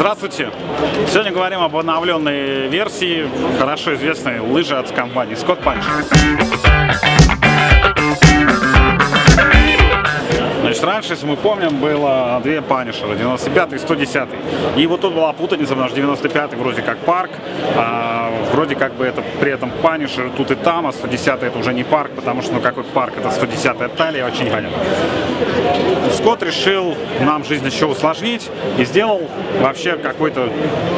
Здравствуйте! Сегодня говорим об обновленной версии хорошо известной лыжи от компании Scott Punch. Значит, раньше, если мы помним, было две панишера, 95 и 110. И вот тут была путаница, потому что 95 вроде как парк, а вроде как бы это при этом панишер тут и там, а 110 это уже не парк, потому что ну какой парк, это 110 талия, очень непонятно. Скотт решил нам жизнь еще усложнить и сделал вообще какой-то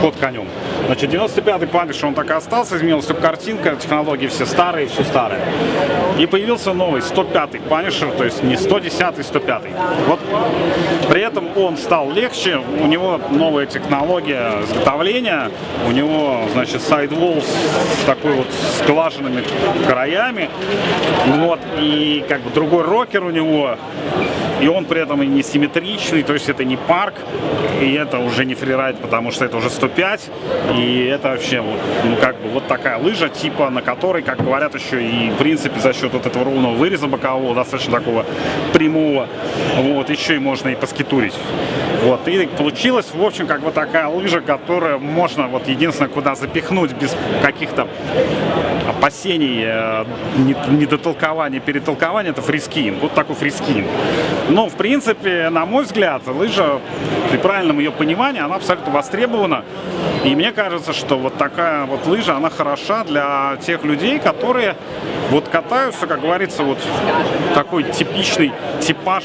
ход конем. Значит, 95-й панишер, он так и остался, изменилась только картинка, технологии все старые, все старые. И появился новый, 105-й панишер, то есть не 110-й, 105 5. Вот при этом он стал легче, у него новая технология изготовления, у него, значит, сайдвол с такой вот сглаженными краями, вот, и как бы другой рокер у него, и он при этом и не симметричный, то есть это не парк, и это уже не фрирайд, потому что это уже 105, и это вообще вот, ну как бы вот такая лыжа, типа на которой, как говорят еще и в принципе за счет вот этого ровного выреза бокового, достаточно такого прямого, вот, еще и можно и поскитурить. Вот, и получилась, в общем, как бы такая лыжа, которая можно, вот, единственное, куда запихнуть без каких-то опасений, э, недотолкования, перетолкования, это freeskiing. Вот такой freeskiing. Но, в принципе, на мой взгляд, лыжа, при правильном ее понимании, она абсолютно востребована. И мне кажется, что вот такая вот лыжа, она хороша для тех людей, которые вот катаются, как говорится, вот такой типичный типаж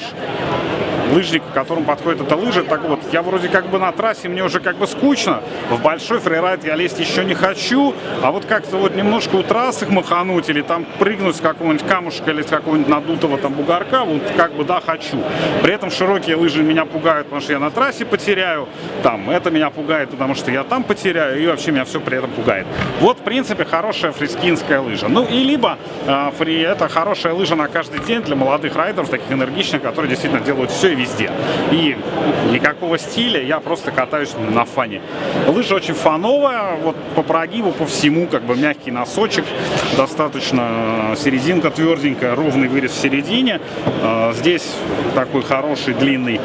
лыжник, которому подходит эта лыжа, так вот, я вроде как бы на трассе, мне уже как бы скучно, в большой фрирайд я лезть еще не хочу, а вот как-то вот немножко у трассы махануть или там прыгнуть с какого-нибудь камушка или с какого-нибудь надутого там бугорка, вот как бы да, хочу. При этом широкие лыжи меня пугают, потому что я на трассе потеряю, там, это меня пугает, потому что я там потеряю, и вообще меня все при этом пугает. Вот, в принципе, хорошая фрискинская лыжа. Ну, и либо э, фри, это хорошая лыжа на каждый день для молодых райдеров, таких энергичных, которые действительно делают все и везде. И никакого стиля, я просто катаюсь на фане. Лыжа очень фановая, вот по прогибу, по всему, как бы мягкий носочек, достаточно э, серединка тверденькая, ровный вырез в середине. Э, здесь такой хороший, длинный,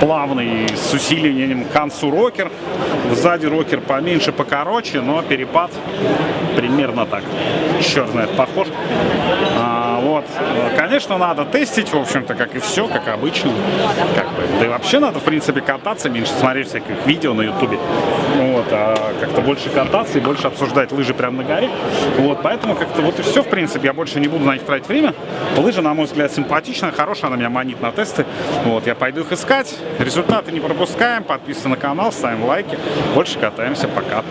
плавный, с усилением к концу рокер. Сзади рокер поменьше, покороче, но перепад примерно так. Черт знает, похож. Вот. Конечно, надо тестить, в общем-то, как и все, как обычно. Как бы. Да и вообще надо, в принципе, кататься, меньше смотреть всяких видео на ютубе. Вот. А как-то больше кататься и больше обсуждать лыжи прямо на горе. Вот. Поэтому как-то вот и все, в принципе. Я больше не буду на них тратить время. Лыжа, на мой взгляд, симпатичная, хорошая. Она меня манит на тесты. Вот. Я пойду их искать. Результаты не пропускаем. Подписываемся на канал, ставим лайки. Больше катаемся. Пока.